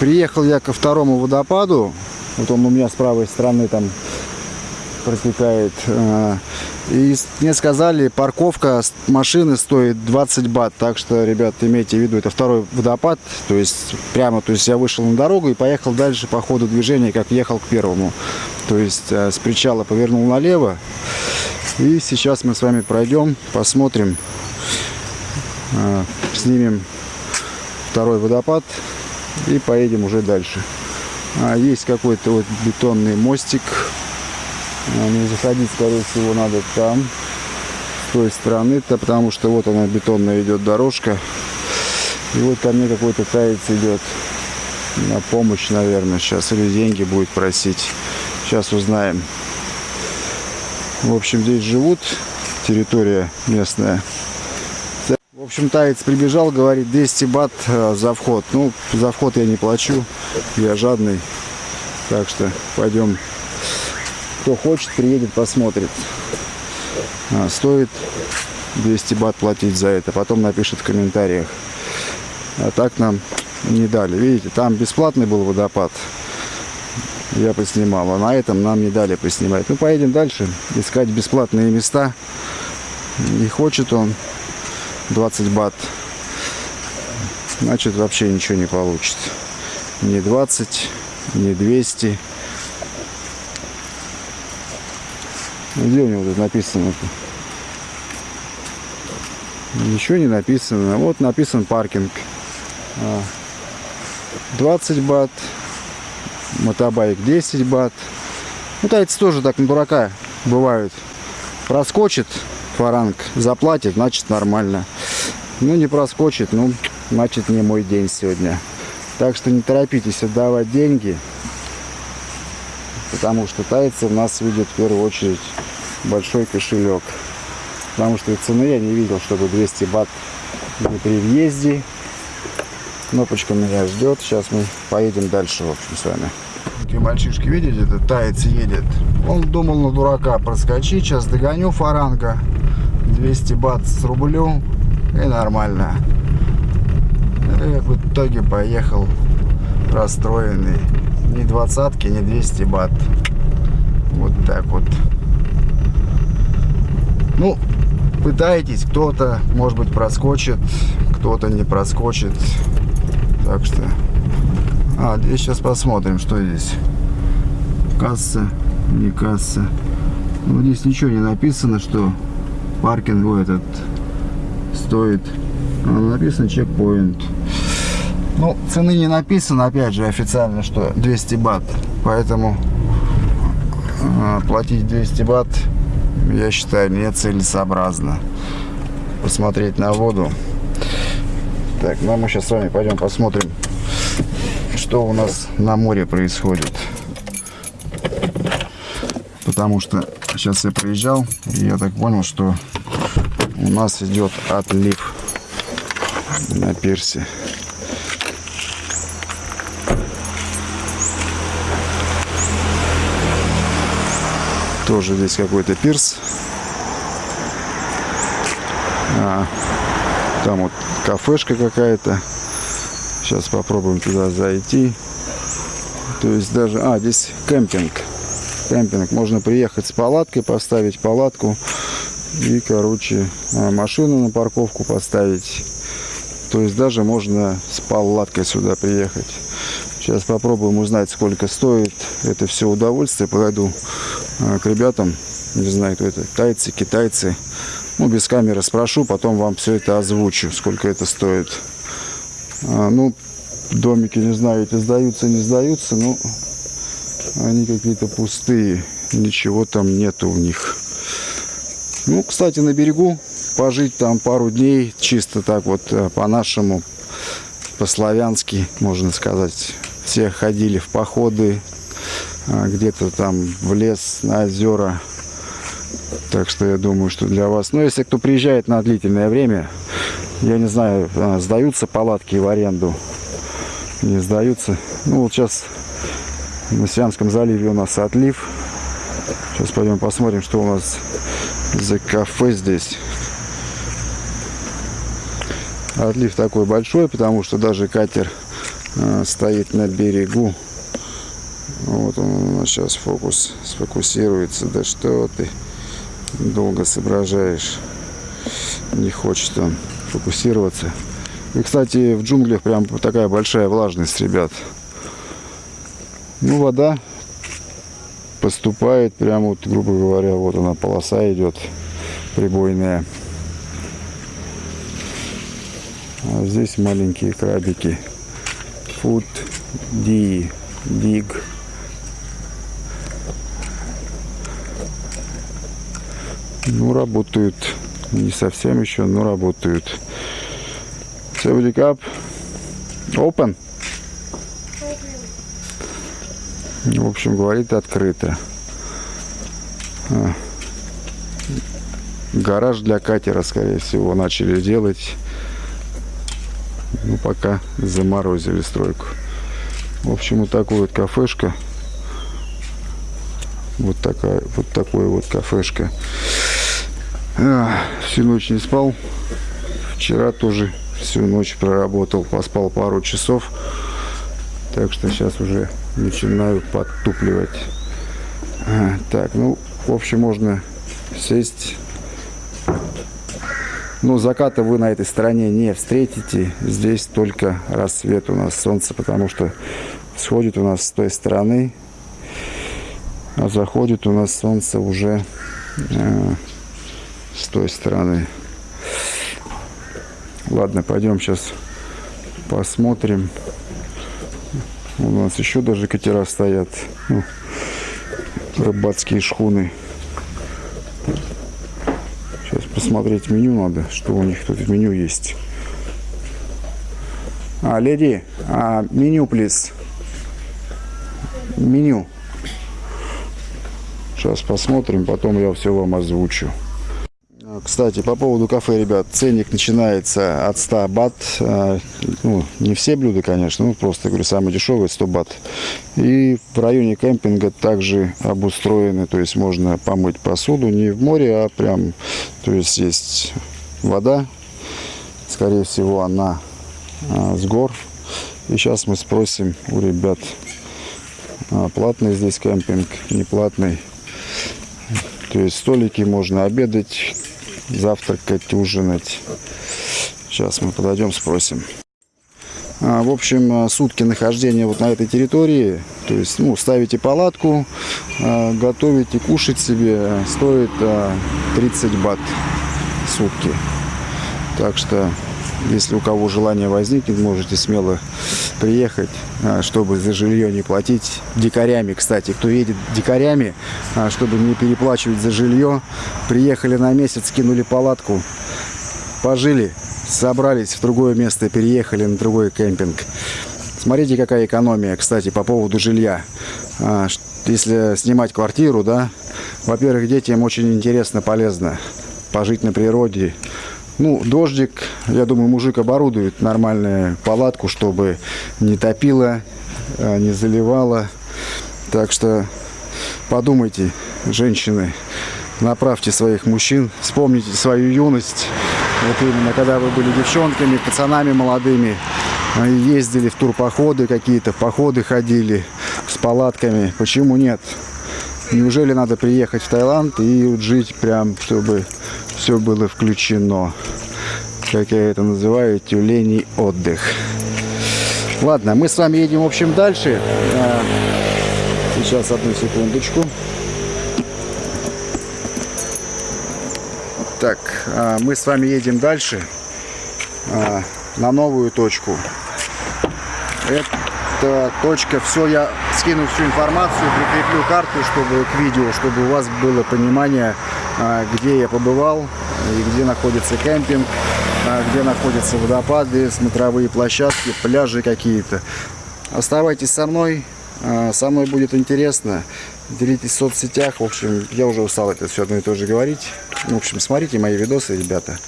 приехал я ко второму водопаду. Вот он у меня с правой стороны там протекает. Э, И мне сказали, парковка машины стоит 20 бат. Так что, ребят, имейте в виду, это второй водопад. То есть прямо, то есть я вышел на дорогу и поехал дальше по ходу движения, как ехал к первому. То есть э, с причала повернул налево. И сейчас мы с вами пройдем, посмотрим, э, снимем второй водопад и поедем уже дальше. А, есть какой-то вот бетонный мостик. А, Не заходить, скорее всего, надо там, с той стороны-то, потому что вот она бетонная идет дорожка. И вот ко мне какой-то таец идет на помощь, наверное, сейчас. Или деньги будет просить. Сейчас узнаем. В общем, здесь живут, территория местная. Общем, таец прибежал, говорит, 200 бат э, за вход. Ну, за вход я не плачу, я жадный. Так что пойдем. Кто хочет, приедет, посмотрит. А, стоит 200 бат платить за это. Потом напишет в комментариях. А так нам не дали. Видите, там бесплатный был водопад. Я поснимал. А на этом нам не дали поснимать. Ну, поедем дальше. Искать бесплатные места. Не хочет он 20 бат. Значит, вообще ничего не получит. Ни 20, ни 200. Где у него тут написано? Ничего не написано. Вот написан паркинг. А, 20 бат. Мотобайк 10 бат. Ну, тайцы тоже так на дурака бывают. Проскочит фаранг, заплатит, значит нормально. Ну, не проскочит, ну, значит не мой день сегодня. Так что не торопитесь отдавать деньги, потому что тайцы в нас видят в первую очередь большой кошелек. Потому что цены я не видел, чтобы 200 бат были при въезде. Кнопочка меня ждет. Сейчас мы поедем дальше, в общем, с вами. Такие мальчишки, видите, этот таец едет. Он думал на дурака проскочить. Сейчас догоню фаранга. 200 бат с рублем. И нормально. И в итоге поехал расстроенный. Ни двадцатки, ни 200 бат. Вот так вот. Ну, пытайтесь. Кто-то, может быть, проскочит. Кто-то не проскочит. Так что... А, здесь сейчас посмотрим, что здесь. Касса, не касса. Ну, здесь ничего не написано, что паркинг этот стоит. А, написано чекпоинт. Ну, цены не написано, опять же, официально, что 200 бат. Поэтому а, платить 200 бат, я считаю, нецелесообразно. Посмотреть на воду. Так, ну а мы сейчас с вами пойдем посмотрим, что у нас на море происходит. Потому что сейчас я проезжал, и я так понял, что у нас идет отлив на пирсе. Тоже здесь какой-то пирс. А, там вот кафешка какая-то. Сейчас попробуем туда зайти. То есть даже... А, здесь кемпинг. Кемпинг. Можно приехать с палаткой, поставить палатку. И, короче, а, машину на парковку поставить. То есть даже можно с палаткой сюда приехать. Сейчас попробуем узнать, сколько стоит это все удовольствие. Подойду а, к ребятам. Не знаю, кто это. Тайцы, китайцы. Ну, без камеры спрошу, потом вам все это озвучу, сколько это стоит. А, ну, домики, не знаю, эти сдаются, не сдаются, но они какие-то пустые. Ничего там нету у них. Ну, кстати, на берегу пожить там пару дней, чисто так вот э, по-нашему, по-славянски, можно сказать. Все ходили в походы, а, где-то там в лес, на озера. Так что я думаю, что для вас... Ну, если кто приезжает на длительное время, я не знаю, а, сдаются палатки в аренду, не сдаются. Ну, вот сейчас на Сиамском заливе у нас отлив. Сейчас пойдем посмотрим, что у нас за кафе здесь. Отлив такой большой, потому что даже катер а, стоит на берегу. Вот он сейчас фокус сфокусируется. Да что ты долго соображаешь. Не хочет он фокусироваться. И, кстати, в джунглях прям такая большая влажность, ребят. Ну, вода поступает прямо вот, грубо говоря, вот она полоса идет прибойная. А здесь маленькие крабики. Food D, dig. Ну, работают. Не совсем еще, но работают. Safety up. Open. В общем, говорит открыто. А. Гараж для катера, скорее всего, начали делать. Ну, пока заморозили стройку. В общем, вот такая вот кафешка. Вот такая, вот такой вот кафешка. А, всю ночь не спал. Вчера тоже всю ночь проработал, поспал пару часов. Так что сейчас уже начинаю подтупливать. Так, ну, в общем, можно сесть. Ну, заката вы на этой стороне не встретите. Здесь только рассвет у нас солнце, потому что сходит у нас с той стороны, а заходит у нас солнце уже э, с той стороны. Ладно, пойдем сейчас посмотрим. У нас еще даже катера стоят. Ну, рыбацкие шхуны. Сейчас посмотреть меню надо, что у них тут в меню есть. А, леди, а, меню, плиз. Меню. Сейчас посмотрим, потом я все вам озвучу. Кстати, по поводу кафе, ребят, ценник начинается от 100 бат. А, ну, не все блюда, конечно, ну, просто, говорю, самые дешевые 100 бат. И в районе кемпинга также обустроены, то есть можно помыть посуду не в море, а прям, то есть есть вода, скорее всего, она а, с гор. И сейчас мы спросим у ребят, а, платный здесь кемпинг, не платный. То есть столики можно обедать, завтракать, ужинать. Сейчас мы подойдем, спросим. А, в общем, а, сутки нахождения вот на этой территории, то есть, ну, ставите палатку, а, готовите, кушать себе, стоит 30 бат сутки. Так что если у кого желание возникнет, можете смело приехать, а, чтобы за жилье не платить. Дикарями, кстати, кто едет дикарями, а, чтобы не переплачивать за жилье, приехали на месяц, кинули палатку, пожили, собрались в другое место, переехали на другой кемпинг. Смотрите, какая экономия, кстати, по поводу жилья. А, если снимать квартиру, да, во-первых, детям очень интересно, полезно пожить на природе, ну, дождик, я думаю, мужик оборудует нормальную палатку, чтобы не топило, а, не заливало. Так что подумайте, женщины, направьте своих мужчин, вспомните свою юность. Вот именно, когда вы были девчонками, пацанами молодыми, а, ездили в турпоходы какие-то, походы ходили с палатками. Почему нет? Неужели надо приехать в Таиланд и жить прям, чтобы все было включено. Как я это называю, тюленей отдых. Ладно, мы с вами едем, в общем, дальше. А, сейчас, одну секундочку. Так, а, мы с вами едем дальше а, на новую точку. Это точка, все, я скину всю информацию, прикреплю карту, чтобы к видео, чтобы у вас было понимание, где я побывал и где находится кемпинг, а, где находятся водопады, смотровые площадки, пляжи какие-то. Оставайтесь со мной, а, со мной будет интересно. Делитесь в соцсетях. В общем, я уже устал это все одно и то же говорить. В общем, смотрите мои видосы, ребята.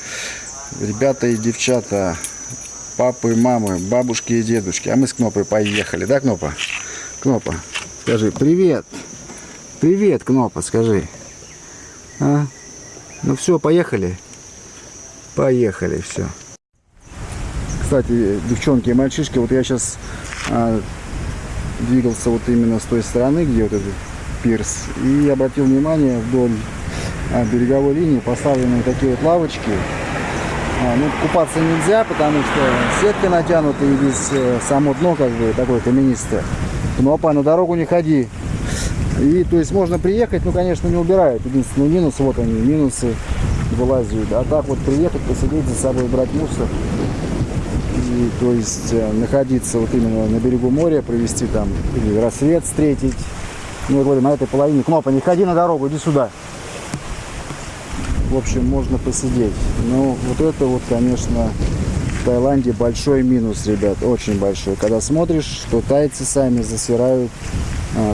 Ребята и девчата, папы, мамы, бабушки и дедушки. А мы с Кнопой поехали, да, Кнопа? Кнопа, скажи привет. Привет, Кнопа, скажи. А? Ну все, поехали. Поехали, все. Кстати, девчонки и мальчишки, вот я сейчас а, двигался вот именно с той стороны, где вот этот пирс, и обратил внимание вдоль а, береговой линии поставлены такие вот лавочки. А, ну, купаться нельзя, потому что сетка натянута и здесь э, само дно как бы такое каменистое. Ну, опа, на дорогу не ходи. И, то есть, можно приехать, ну, конечно, не убирают. Единственный минус, вот они, минусы вылазят. А так вот приехать, посидеть за собой, брать мусор. И, то есть, э, находиться вот именно на берегу моря, провести там, или рассвет встретить. Ну, я говорю, на этой половине. Кнопа, не ходи на дорогу, иди сюда. В общем, можно посидеть. Но вот это вот, конечно, в Таиланде большой минус, ребят, очень большой. Когда смотришь, что тайцы сами засирают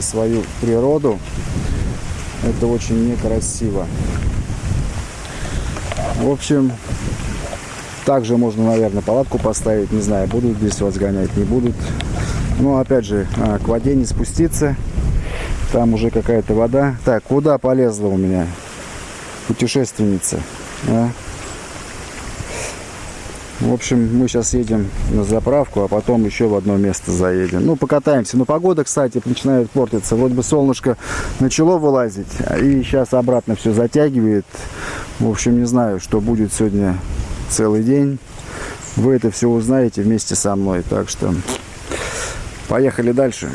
свою природу, это очень некрасиво. В общем, также можно, наверное, палатку поставить. Не знаю, будут здесь вас гонять, не будут. Но, опять же, а, к воде не спуститься. Там уже какая-то вода. Так, куда полезла у меня путешественница? а? В общем, мы сейчас едем на заправку, а потом еще в одно место заедем. Ну, покатаемся. Но погода, кстати, начинает портиться. Вроде бы солнышко начало вылазить, и сейчас обратно все затягивает. В общем, не знаю, что будет сегодня целый день. Вы это все узнаете вместе со мной. Так что поехали дальше.